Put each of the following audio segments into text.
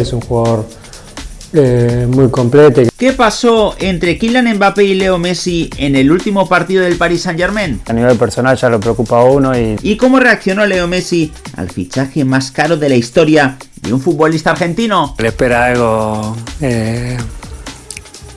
Es un jugador eh, muy completo. ¿Qué pasó entre Kylian Mbappé y Leo Messi en el último partido del Paris Saint Germain? A nivel personal ya lo preocupa a uno y... ¿Y cómo reaccionó Leo Messi al fichaje más caro de la historia de un futbolista argentino? Le espera algo eh,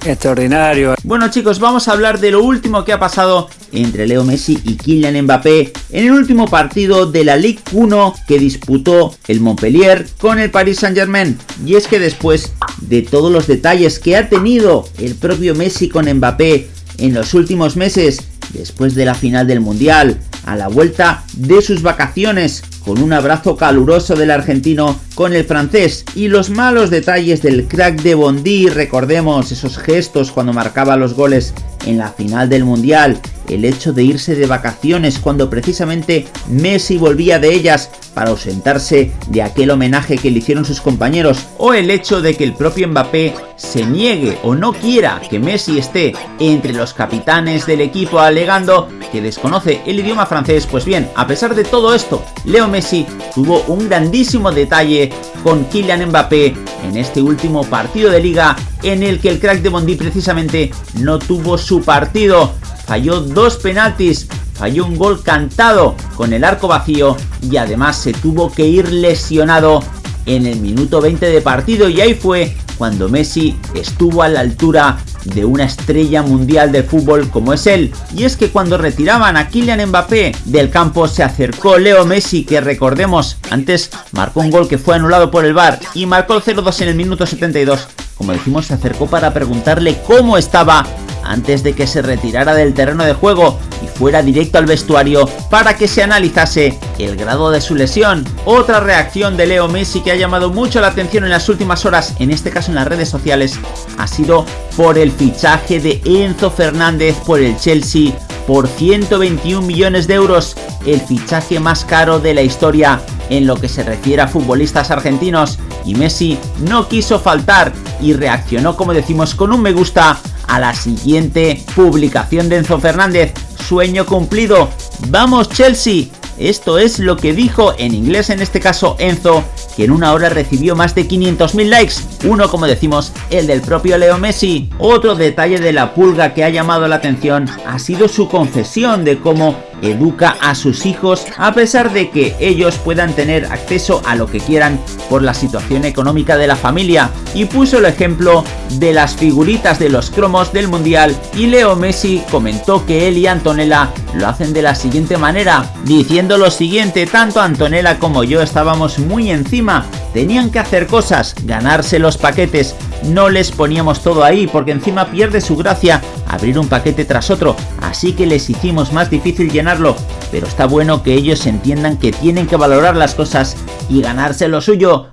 extraordinario. Bueno chicos, vamos a hablar de lo último que ha pasado entre Leo Messi y Kylian Mbappé en el último partido de la Ligue 1 que disputó el Montpellier con el Paris Saint Germain. Y es que después de todos los detalles que ha tenido el propio Messi con Mbappé en los últimos meses, después de la final del Mundial, a la vuelta de sus vacaciones, con un abrazo caluroso del argentino con el francés y los malos detalles del crack de Bondi, recordemos esos gestos cuando marcaba los goles en la final del Mundial, el hecho de irse de vacaciones cuando precisamente Messi volvía de ellas para ausentarse de aquel homenaje que le hicieron sus compañeros, o el hecho de que el propio Mbappé se niegue o no quiera que Messi esté entre los capitanes del equipo alegando que desconoce el idioma francés, pues bien, a pesar de todo esto, Leo Messi tuvo un grandísimo detalle con Kylian Mbappé en este último partido de liga en el que el crack de Bondi precisamente no tuvo su partido. Falló dos penaltis, falló un gol cantado con el arco vacío y además se tuvo que ir lesionado en el minuto 20 de partido y ahí fue cuando Messi estuvo a la altura de una estrella mundial de fútbol como es él. Y es que cuando retiraban a Kylian Mbappé del campo se acercó Leo Messi que recordemos antes marcó un gol que fue anulado por el VAR y marcó el 0-2 en el minuto 72. Como decimos se acercó para preguntarle cómo estaba antes de que se retirara del terreno de juego y fuera directo al vestuario para que se analizase el grado de su lesión. Otra reacción de Leo Messi que ha llamado mucho la atención en las últimas horas, en este caso en las redes sociales, ha sido por el fichaje de Enzo Fernández por el Chelsea por 121 millones de euros, el fichaje más caro de la historia en lo que se refiere a futbolistas argentinos y Messi no quiso faltar y reaccionó como decimos con un me gusta a la siguiente publicación de Enzo Fernández. Sueño cumplido. ¡Vamos Chelsea! Esto es lo que dijo en inglés en este caso Enzo, que en una hora recibió más de 500.000 likes, uno como decimos el del propio Leo Messi. Otro detalle de la pulga que ha llamado la atención ha sido su confesión de cómo educa a sus hijos a pesar de que ellos puedan tener acceso a lo que quieran por la situación económica de la familia y puso el ejemplo de las figuritas de los cromos del mundial y Leo Messi comentó que él y Antonella lo hacen de la siguiente manera lo siguiente tanto Antonella como yo estábamos muy encima. Tenían que hacer cosas ganarse los paquetes. No les poníamos todo ahí porque encima pierde su gracia abrir un paquete tras otro, así que les hicimos más difícil llenarlo, pero está bueno que ellos entiendan que tienen que valorar las cosas y ganarse lo suyo,